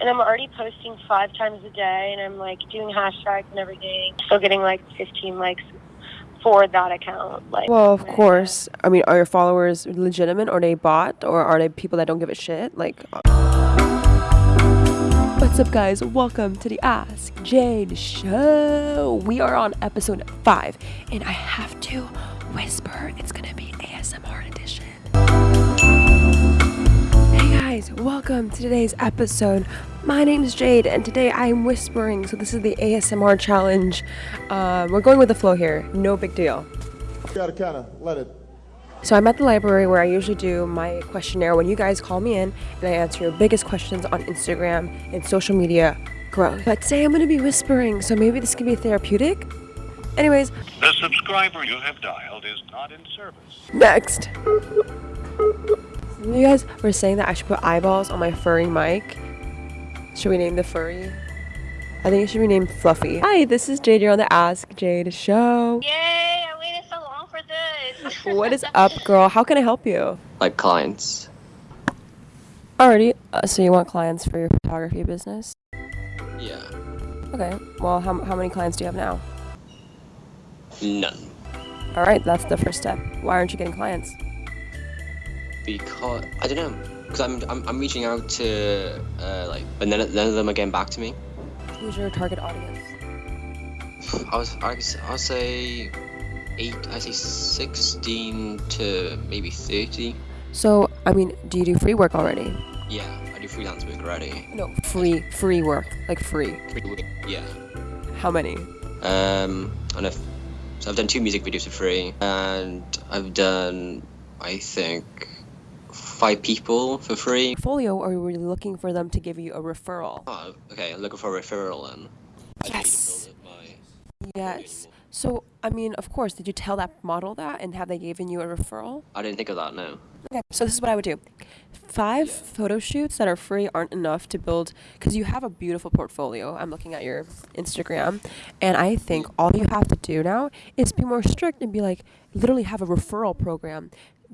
and I'm already posting five times a day, and I'm like doing hashtags and everything. Still getting like 15 likes for that account. Like, Well, of course. I mean, are your followers legitimate or they bot or are they people that don't give a shit? Like uh, What's up guys? Welcome to the Ask Jade show. We are on episode 5 and I have to whisper. It's going to be ASMR edition. Hey guys, welcome to today's episode. My name is Jade, and today I am whispering. So this is the ASMR challenge. Uh, we're going with the flow here. No big deal. gotta kind of let it. So I'm at the library where I usually do my questionnaire when you guys call me in and I answer your biggest questions on Instagram and social media growth. But today I'm going to be whispering, so maybe this could be therapeutic. Anyways, The subscriber you have dialed is not in service. next. You guys were saying that I should put eyeballs on my furry mic. Should we name the furry? I think it should be named Fluffy. Hi, this is Jade. You're on the Ask Jade show. Yay! I waited so long for this. What is up, girl? How can I help you? like clients. Alrighty. Uh, so you want clients for your photography business? Yeah, Okay. Well, how, how many clients do you have now? none. All right, that's the first step. Why aren't you getting clients? Because I don't know. Because I'm, I'm I'm reaching out to uh, like, but none of, none of them are getting back to me. Who's your target audience? I was I was I'll say eight. I say sixteen to maybe thirty. So, I mean, do you do free work already? Yeah, I do freelance work already. No, free, free work, like free. Free work, Yeah. How many? Um, and I've so I've done two music videos for free, and I've done I think five people for free. Portfolio, or were you looking for them to give you a referral? Oh, okay. I'm looking for a referral then. I do need to Yes. build up my- Yes. So, I mean, of course, did you tell that model that and have they given you a referral? I didn't think of that. No. Okay, so this is what I would do. Five photo shoots that are free aren't enough to build because you have a beautiful portfolio. I'm looking at your Instagram, and I think all you have to do now is be more strict and be like, literally have a referral program.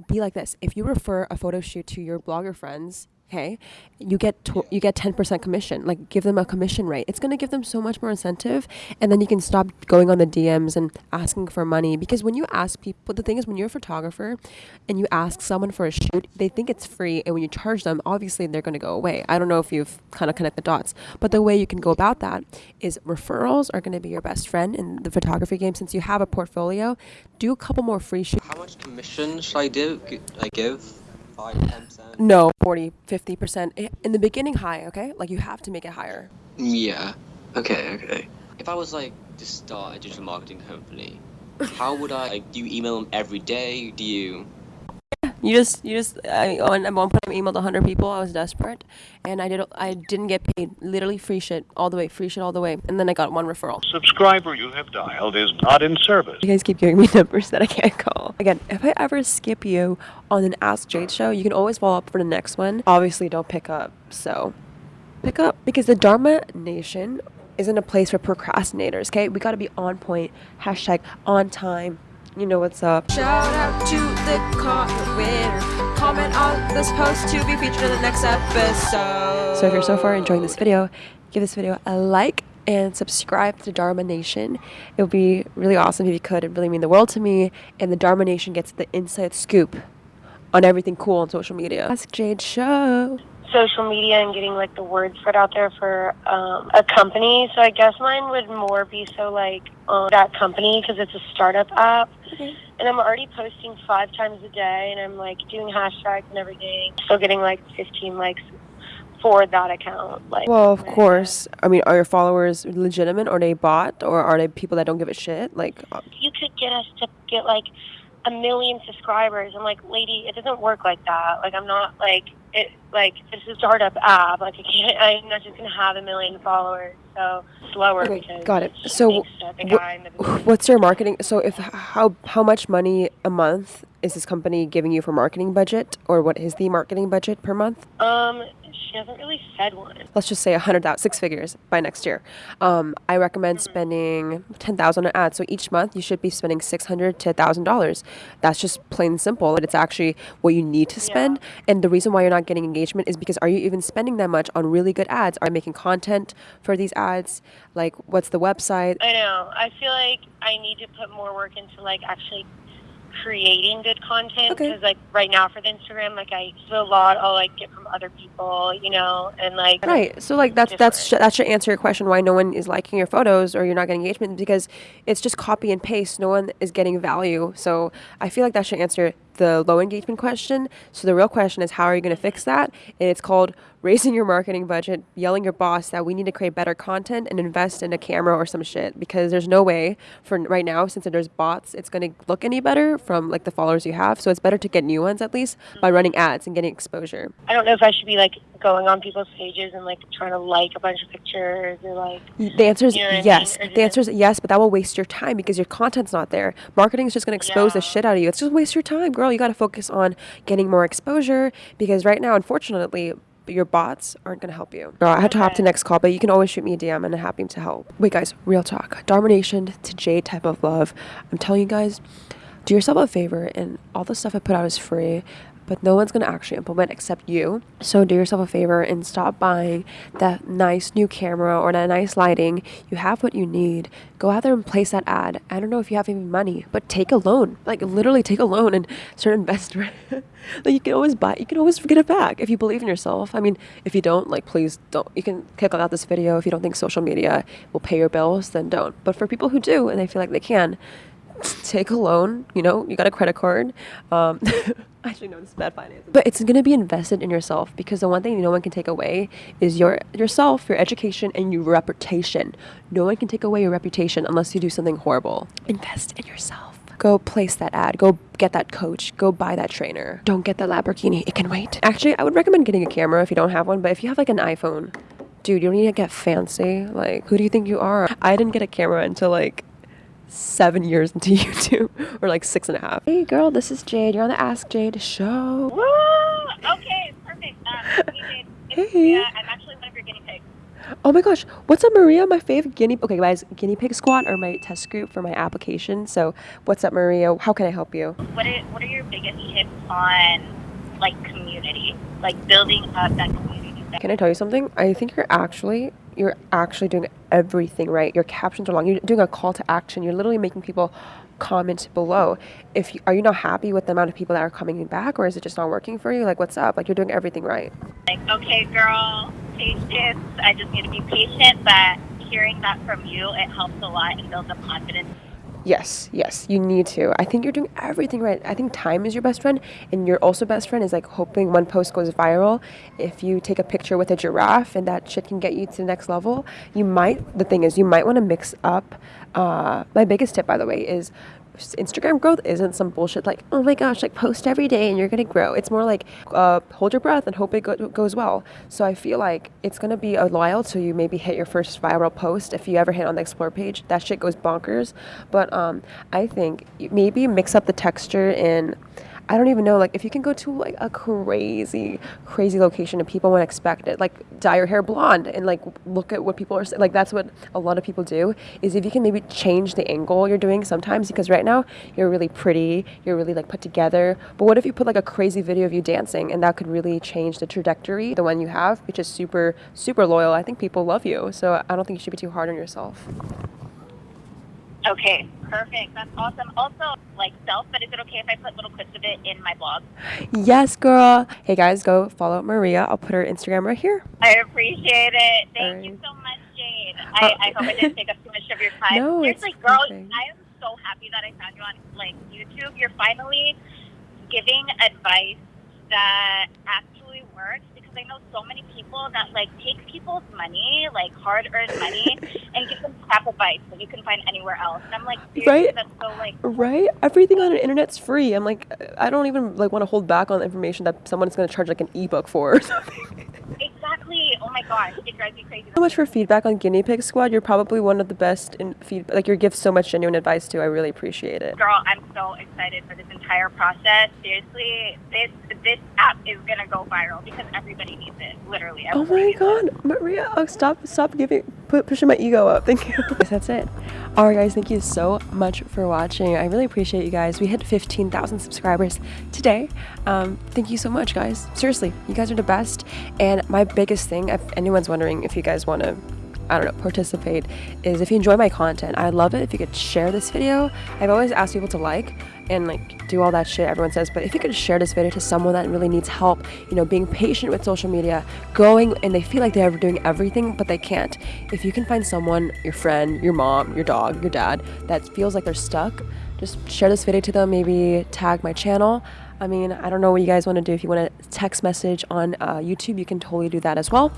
Be like this: if you refer a photo shoot to your blogger friends, okay, you get tw- you get 10% commission. Like give them a commission rate. It's gonna give them so much more incentive, and then you can stop going on the DMs and asking for money because when you ask people, the thing is when you're a photographer and you ask someone for a shoot, they think it's free, and when you charge them, obviously they're gonna go away. I don't know if you've kind of connect the dots, but the way you can go about that is referrals are gonna be your best friend in the photography game since you have a portfolio. Do a couple more free shoots. How much commission should I do? I give five, ten percent. No, 40, 50%. In the beginning, high, okay? Like you have to make it higher. Yeah. Okay. Okay. If I was like to start a digital marketing company, how would I? Like, do you email them every day? Do you? You just, you just. I on at one point I emailed 100 people. I was desperate, and I did. I didn't get paid. Literally free shit all the way, free shit all the way, and then I got one referral. Subscriber you have dialed is not in service. You guys keep giving me numbers that I can't call. Again, if I ever skip you on an Ask Jade show, you can always follow up for the next one. Obviously, don't pick up. So, pick up because the Dharma Nation isn't a place for procrastinators. Okay, we got to be on point. Hashtag on time. You know what's up. Shout out to the comment winner. Comment on this post to be featured in the next episode. So if you're so far enjoying this video, give this video a like and subscribe to Dharma Nation. It would be really awesome if you could. It would really mean the world to me. And the Dharma Nation gets the inside scoop on everything cool on social media. Ask Jade Show. social media and getting like the word spread out there for um, a company. So I guess mine would more be so like um, that company because it's a startup app. And I'm already posting five times a day, and I'm like doing hashtags and everything. Still getting like 15 likes for that account. Like, Well, of course. I mean, are your followers legitimate or they bot or are they people that don't give a shit? Like, uh, you could get us to get like a million subscribers. I'm like, lady, it doesn't work like that. Like, I'm not like it. Like, this is a startup app. Like, I can't. I'm not just gonna have a million followers. So slower. Okay, got it. So wh- guy in the what's your marketing? So, if how how much money a month is this company giving you for marketing budget, or what is the marketing budget per month? Um, She hasn't really said one. let's just say a hundred thousand, six figures by next year. Um, I recommend spending ten thousand on ads. So each month you should be spending six hundred to thousand dollars. That's just plain and simple. It's actually what you need to spend. And the reason why you're not getting engagement is because are you even spending that much on really good ads? Are you making content for these ads? Like, what's the website? I know. I feel like I need to put more work into like actually creating good content Okay. because like right now for the Instagram, like I do a lot. I'll like get from other people, you know, and like Right. So like that's that's sh- that should answer your question why no one is liking your photos or you're not getting engagement because it's just copy and paste. No one is getting value. So I feel like that should answer the low engagement question. So the real question is how are you going to fix that? And it's called raising your marketing budget, yelling your boss that we need to create better content and invest in a camera or some shit because there's no way for right now since there's bots it's going to look any better from like the followers you have. So it's better to get new ones at least by running ads and getting exposure. I don't know if I should be like going on people's pages and like trying to like a bunch of pictures or like The answer is You know what I mean? yes. The just- answer is yes, but that will waste your time because your content's not there. Marketing is just going to expose the shit out of you. It's just waste your time, girl. You got to focus on getting more exposure because right now, unfortunately, your bots aren't going to help you. Girl, I had to hop to next call, but you can always shoot me a DM and I'm happy to help. Wait, guys, real talk. Domination to Jade type of love. I'm telling you guys, do yourself a favor and all the stuff I put out is free but no one's going to actually implement except you. So do yourself a favor and stop buying that nice new camera or that nice lighting. You have what you need. Go out there and place that ad. I don't know if you have any money but take a loan. Like literally take a loan and start investing. Like you can always buy you can always get it back if you believe in yourself. I mean if you don't like please don't you can kick out this video. If you don't think social media will pay your bills then don't. But for people who do and they feel like they can take a loan. You know, you got a credit card. Um, actually, no, this is bad finance. But it's going to be invested in yourself because the one thing no one can take away is your yourself, your education, and your reputation. No one can take away your reputation unless you do something horrible. Invest in yourself. Go place that ad. Go get that coach. Go buy that trainer. Don't get the Lamborghini. It can wait. Actually, I would recommend getting a camera if you don't have one. But if you have like an iPhone, dude, you don't need to get fancy. Like, who do you think you are? I didn't get a camera until like seven years into YouTube, or like six and a half. Hey, girl, this is Jade. You're on the Ask Jade show. Woo! Okay, perfect. Um, hey, it's Hey. Maria. I'm actually one of your guinea pigs. Oh my gosh, what's up, Maria? My favorite guinea. Okay, guys, guinea pig squad are my test group for my application. So, what's up, Maria? How can I help you? What are what are your biggest tips on like community, like building up that community? Can I tell you something? I think you're actually you're actually doing everything right. Your captions are long. You're doing a call to action. You're literally making people comment below. If you, are you not happy with the amount of people that are coming back, or is it just not working for you? Like, what's up? Like, you're doing everything right. like, okay, girl, patience. I just need to be patient. But hearing that from you, it helps a lot and builds up confidence. Yes, yes, you need to. I think you're doing everything right. I think time is your best friend, and your also best friend is like hoping one post goes viral. If you take a picture with a giraffe and that shit can get you to the next level, you might. The thing is, you might want to mix up. Uh, my biggest tip, by the way, is Instagram growth isn't some bullshit like, oh my gosh, like post every day and you're gonna grow. It's more like uh, hold your breath and hope it go- goes well. So I feel like it's gonna be a while till you maybe hit your first viral post. If you ever hit on the explore page, that shit goes bonkers. But um, I think maybe mix up the texture in. I don't even know, like, if you can go to like a crazy, crazy location and people won't expect it, like dye your hair blonde and like look at what people are saying. Like, that's what a lot of people do. Is if you can maybe change the angle you're doing sometimes, because right now you're really pretty, you're really like put together. But what if you put like a crazy video of you dancing and that could really change the trajectory, the one you have, which is super, super loyal? I think people love you. So I don't think you should be too hard on yourself. Okay, perfect. That's awesome. Also, like self, but is it okay if I put little clips of it in my blog? Yes, girl. Hey guys, go follow Maria. I'll put her Instagram right here. I appreciate it. Thank Alright. you so much, Jade. Uh, I, I hope I didn't take up too much of your time. No, it's Seriously, girl, nothing. I am so happy that I found you on like YouTube. You're finally giving advice that actually works because I know so many people that like take people's money, like hard earned money, and give them crap advice that you can find anywhere else. And I'm like, Right? that's so like Right? Everything on the internet's free. I'm like, I don't even like want to hold back on the information that someone's going to charge like an ebook for or something. Exactly. Oh my gosh, it drives me crazy. so much for feedback on Guinea Pig Squad. You're probably one of the best in feedback. Like, you give so much genuine advice too. I really appreciate it. Girl, I'm so excited for this entire process. Seriously, this this app is gonna go viral because everybody needs it. Literally. Oh my needs it. god, Maria! Oh, stop, stop giving, put, pushing my ego up. Thank you. That's it. All right, guys. Thank you so much for watching. I really appreciate you guys. We hit 15,000 subscribers today. Um, thank you so much, guys. Seriously, you guys are the best. And my biggest thing, if anyone's wondering if you guys want to I don't know, participate is if you enjoy my content, I'd love it if you could share this video. I've always asked people to like and like do all that shit everyone says, but if you could share this video to someone that really needs help, you know, being patient with social media, going and they feel like they're doing everything, but they can't. If you can find someone, your friend, your mom, your dog, your dad, that feels like they're stuck, just share this video to them, maybe tag my channel. I mean, I don't know what you guys want to do. If you want to text message on uh, YouTube, you can totally do that as well.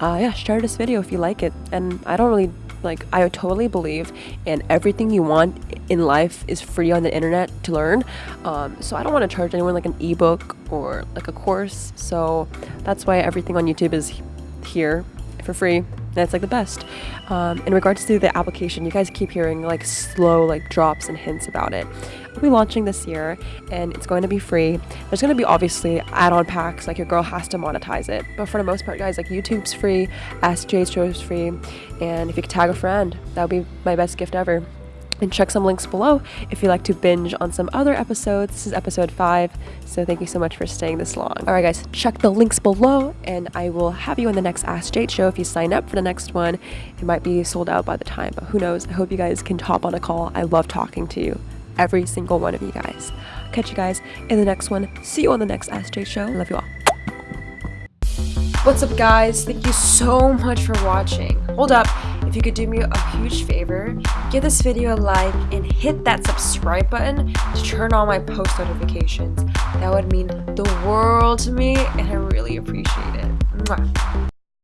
Uh, yeah, share this video if you like it. And I don't really like, I totally believe in everything you want in life is free on the internet to learn. Um, so I don't want to charge anyone like an ebook or like a course. So that's why everything on YouTube is here for free it's like the best. Um, in regards to the application you guys keep hearing like slow like drops and hints about it. We'll be launching this year and it's going to be free. There's going to be obviously add-on packs like your girl has to monetize it. But for the most part guys like youtube's free jay's show is free and if you could tag a friend that would be my best gift ever and check some links below if you'd like to binge on some other episodes. This is episode 5, so thank you so much for staying this long. Alright guys, check the links below and I will have you on the next Ask Jade show if you sign up for the next one. It might be sold out by the time, but who knows. I hope you guys can hop on a call. I love talking to you. Every single one of you guys. Catch you guys in the next one. See you on the next Ask Jade show. Love you all. What's up guys? Thank you so much for watching. Hold up, if you could do me a huge favor, give this video a like and hit that subscribe button to turn on my post notifications. That would mean the world to me and I really appreciate it. Mwah.